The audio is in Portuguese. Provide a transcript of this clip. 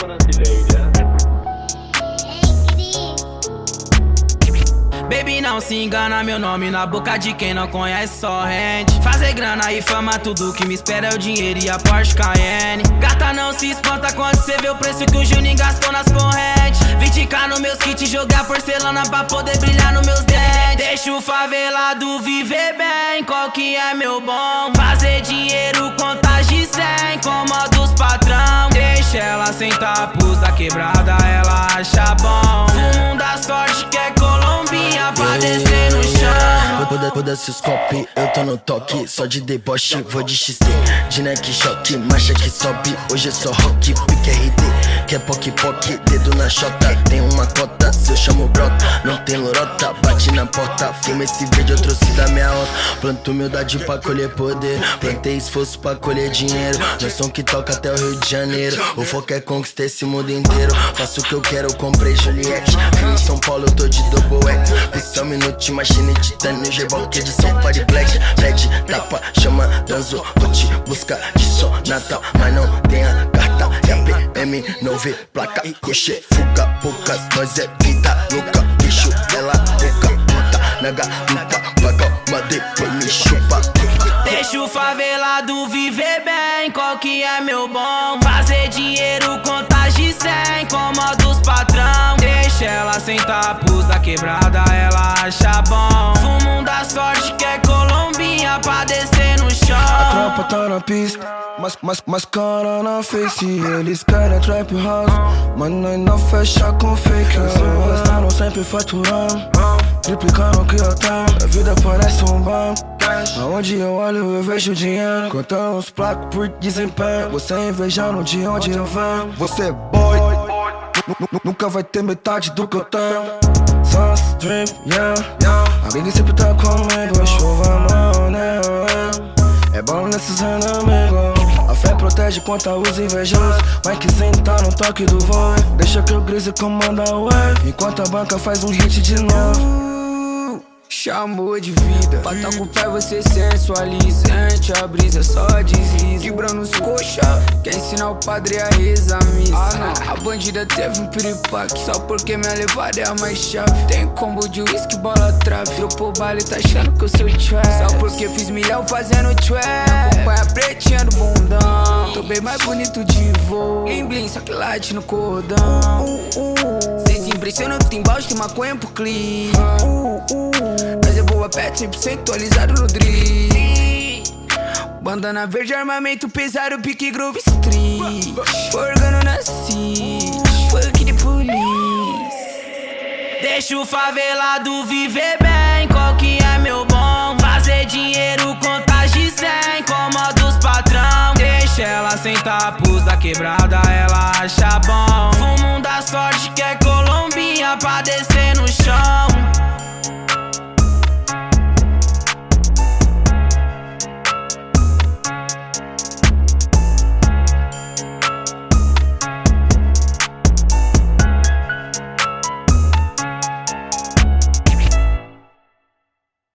Brasileira. Baby, não se engana, meu nome na boca de quem não conhece só rende Fazer grana e fama, tudo que me espera é o dinheiro e a Porsche Cayenne Gata, não se espanta quando cê vê o preço que o Juninho gastou nas correntes 20k nos meus kits, jogar porcelana pra poder brilhar nos meus dentes Deixa o favelado viver bem, qual que é meu bom? Quebrada, ela acha bom. Foda-se os copy, eu tô no toque Só de deboche, vou de XT De neck choque, marcha que sobe. Hoje é só rock, pique RD Quer poc poc, dedo na chota. Tem uma cota, se eu chamo brota. Não tem lorota, bate na porta. Filma esse vídeo, eu trouxe da minha horta Planto humildade pra colher poder. Plantei esforço pra colher dinheiro. Meu som que toca até o Rio de Janeiro. O foco é conquistar esse mundo inteiro. Faço o que eu quero, comprei Juliette. Fui em São Paulo, eu tô de double X. Pistão, minuto, machine, titânio, G-Balk, edição, party black Pede, tapa, chama, danzo Vou te buscar de só Natal Mas não tem a carta, é PM Não vê placa, coxê, fuga, poucas Nós é vida louca, bicho, ela boca Puta, nega, nunca paga Mas depois me chupa Deixa o favelado viver bem, qual que é meu bom? Fazer dinheiro, tropa tá na pista, mas, mas, cara na face. Eles querem trap house, mas não fecha com fake Estão sempre faturando, triplicando o que eu tenho A vida parece um banco. Aonde eu olho eu vejo dinheiro. Contando os placos por desempenho. Você invejando de onde eu venho. Você é boy Nunca vai ter metade do que eu tenho. Só stream, yeah. Alguém sempre tá comigo Chuva não, né? É bom nesses inimigos a fé protege contra os invejosos. Mikezinho tá no toque do voo Deixa que o Grise comanda o wave Enquanto a banca faz um hit de novo. Chamou de vida. Bata com o pé você sensualizante A brisa só desliza. Quebrando os coxa Quer ensinar o padre a rezar a missa Ah não, a bandida teve um piripaque Só porque minha levada é a mais chave. Tem combo de whisky, bola trave. Dropou o baile, tá achando que eu sou trap Só porque fiz milhão fazendo trap Acompanha pretinha do bundão. Tô bem mais bonito de voo. Blim blim, só que late no cordão. Cê se impressiona que tem balde, tem maconha pro clipe mas é boa pet, 100% alisado no drill Bandana verde, armamento pesado, pique Grove Street. Forgando na city, funk de polícia Deixa o favelado viver bem, qual que é meu bom? Fazer dinheiro, contas de 100, como dos patrão. Deixa ela sentar, pus da quebrada,